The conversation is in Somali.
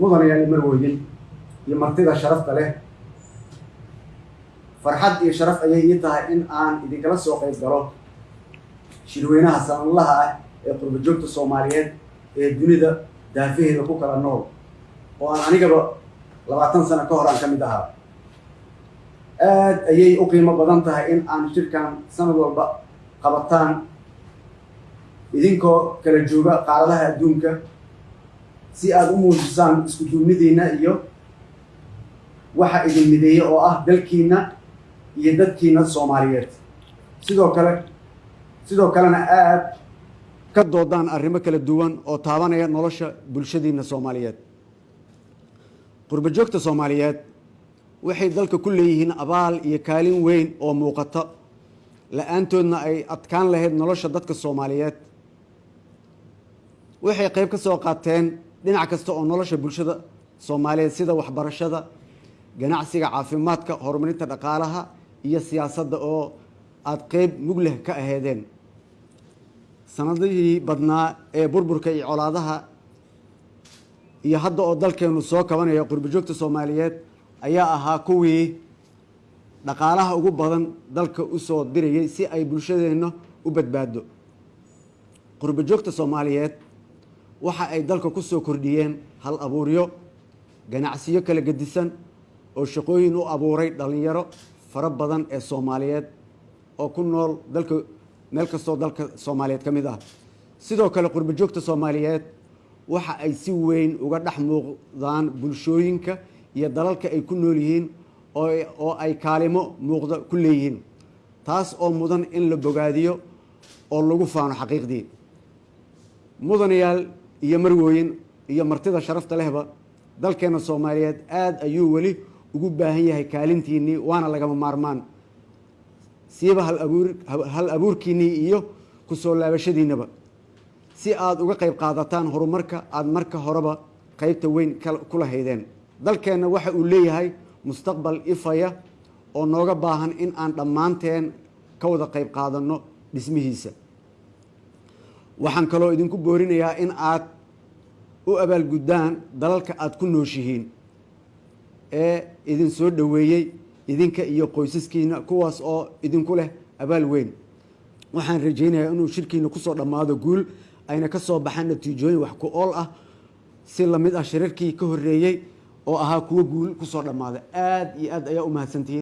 mudanayaal marwooyin iyo martida sharafta leh. Farxad iyo sharaf ayay ii tahay in aan idinkala soo qayb galo shirweynaha sanadlaha ah ee qurba joogta soomaaliyeed ee dunida daafaheeda ku kala nool oo aan anigaba labaatan sano ka hor aan ka mid ahaa. Aad ayay u qiimo badan tahay in aan shirkan sanad walba qabataan idinkoo kala jooga qaaradaha adduunka si aada u muujisaan isku duubnidiina iyo waxa idin mideeya oo ah dalkiina iyo dadkiina soomaaliyeed. Sidoo kale sidoo kalena aad ka doodaan arrimo kala duwan oo taabanaya nolosha bulshadiina soomaaliyeed. Qurba joogta soomaaliyeed waxay dalka ku leeyihiin abaal iyo kaalin weyn oo muuqata. La'aantoodna ay adkaan lahayd nolosha dadka soomaaliyeed. Waxay qayb ka soo qaateen dhinac kasta oo nolosha bulshada soomaaliyeed sida waxbarashada ganacsiga caafimaadka horumarinta dhaqaalaha iyo siyaasadda oo aada qeyb mugleh ka aheedeen sanadihii badnaa ee burburka iyo colaadaha iyo hadda oo dalkeenu soo kabanayo qurbajoogta soomaaliyeed ayaa ahaa kuwii dhaqaalaha ugu badan dalka u soo dirayay si ay bulshadeenna u badbaado qurbajoogta soomaaliyeed waxa ay dalka ku soo kordhiyeen hal abuuryo ganacsiyo kala gedisan oo shaqooyin u abuuray dhallinyaro fara badan ee soomaaliyeed oo ku nool dalka meel kastoo dalka soomaaliyeed ka mid ah. Sidoo kale qurbajoogta soomaaliyeed waxa ay si weyn uga dhex muuqdaan bulshooyinka iyo dalalka ay ku nool yihiin oo ay kaalimo muuqda ku leeyihiin taas oo mudan in la bogaadiyo oo lagu faano xaqiiqdii. Mudanayaal iyo marwooyin iyo martida sharafta lehba dalkeena soomaaliyeed aada ayuu weli ugu baahan yahay kaalintiinnii waana lagama maarmaan. Siiba hal abuurkiinnii iyo ku soo laabashadiinnaba. Si aada uga qayb qaadataan horumarka aada marka horeba qeybta weyn ku lahaydeen. Dalkeenna waxa uu leeyahay mustaqbal ifaya oo nooga baahan in aan dhammaanteen ka wada qayb qaadanno dhismihiisa waxaan kaloo idinku boorinayaa in aad u abaalguddaan dalalka aada ku nooshihiin ee idin soo dhoweeyey idinka iyo qoysaskiina kuwaas oo idinku leh abaal weyn. Waxaan rajaynayaa inuu shirkiina ku soo dhammaado guul ayna ka soo baxaan natiijooyin wax ku ool ah si la mid ah shirarkii ka horreeyey oo ahaa kuwo guul ku soo dhammaaday aada iyo aad ayaa u mahadsantihiin